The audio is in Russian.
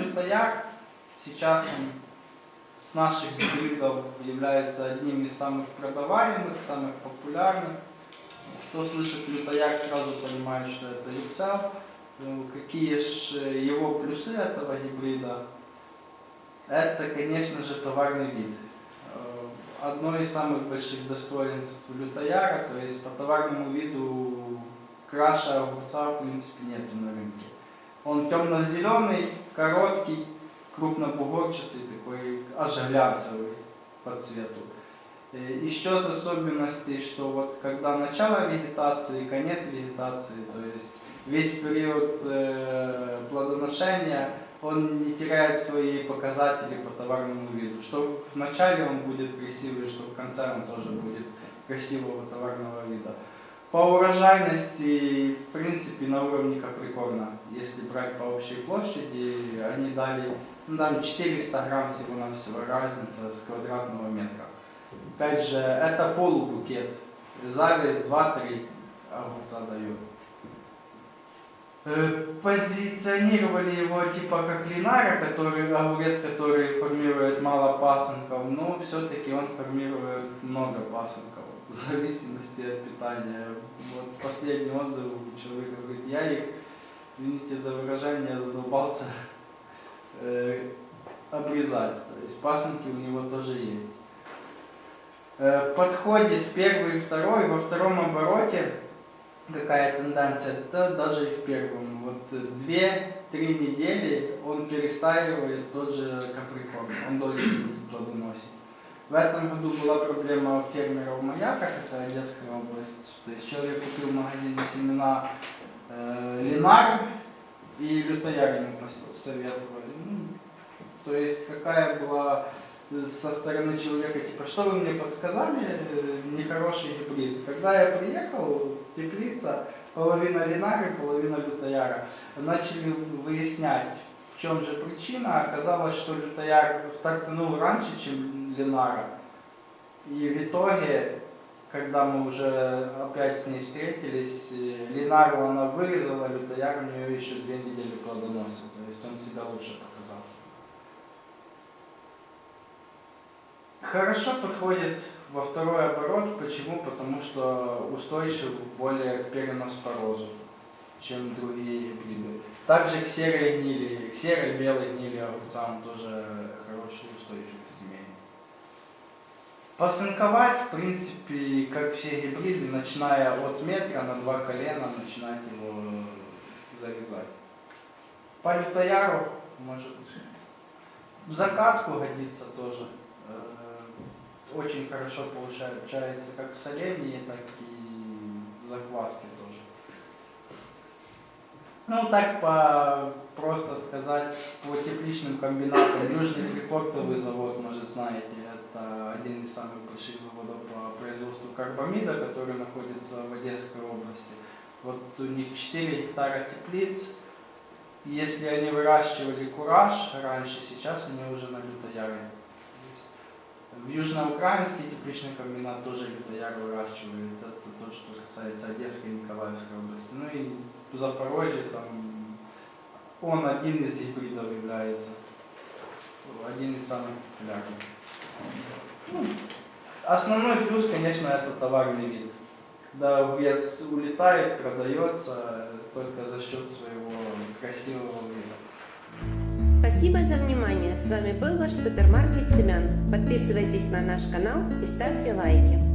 лютояр сейчас он с наших гибридов является одним из самых продаваемых, самых популярных. Кто слышит лютояр, сразу понимает, что это люцел. Ну, Какие же его плюсы этого гибрида? Это, конечно же, товарный вид. Э, Одно из самых больших достоинств лютояра, то есть по товарному виду краше огурца в принципе нету на рынке. Он темно-зеленый, короткий, крупнобугорчатый, такой аж глянцевый по цвету. Э, Еще из особенностей, что вот когда начало вегетации конец вегетации, то есть весь период э, плодоношения, он не теряет свои показатели по товарному виду. Что в начале он будет красивый, что в конце он тоже будет красивого товарного вида. По урожайности, в принципе, на уровне Каприкорна, брать по общей площади, они дали ну, там 400 грамм всего-навсего разница с квадратного метра. Опять же, это полубукет. Зависть 2-3 огурца дает. Позиционировали его типа как линара, который, огурец, который формирует мало пасынков, но все-таки он формирует много пасынков в зависимости от питания. Вот последний отзыв у человека говорит, я их, извините за выражение, задолбался э, обрезать. То есть пасынки у него тоже есть. Э, подходит первый и второй, во втором обороте какая тенденция, это даже и в первом. Вот две-три недели он перестаивает тот же каприкорн, он дольше будет плодоносить. В этом году была проблема у фермеров Маяка, это Одесская область. То есть человек купил в магазине семена э, Линар и лютояр ему пос- советовали. Ну, то есть какая была со стороны человека, типа, что вы мне подсказали, э, нехороший гибрид. Когда я приехал, теплица, половина линары, половина лютояра, начали выяснять, в чем же причина. Оказалось, что лютояр стартанул раньше, чем линара. И в итоге, когда мы уже опять с ней встретились, э, линару она вырезала, лютояр у нее еще две недели плодоносил. То есть он себя лучше показал. Хорошо подходит во второй оборот. Почему? Потому что устойчив более к переноспорозу, чем другие гибриды. Также к серой гнили, к серой белой гнили огурцам тоже хорошую устойчивость. Посынковать, в принципе, как все гибриды, начиная от метра на два колена, начинать его зарезать. По лютояру, может, в закатку годится тоже. Э, Очень хорошо получается как в соленье, так и в закваске тоже. Ну, так по, просто сказать, по тепличным комбинатам. Южный припортовый завод, может, знаете, один из самых больших заводов по производству карбамида, который находится в Одесской области. Вот у них 4 гектара теплиц. Если они выращивали кураж раньше, сейчас они уже на лютояре. В Южноукраинский тепличный комбинат тоже лютояр выращивает. Это то, что касается Одесской и Николаевской области. Ну и в Запорожье там он один из гибридов является. Один из самых популярных. Ну, основной плюс, конечно, это товарный вид. Когда огурец улетает, продается только за счет своего красивого вида. Спасибо за внимание. С вами был ваш супермаркет семян. Подписывайтесь на наш канал и ставьте лайки.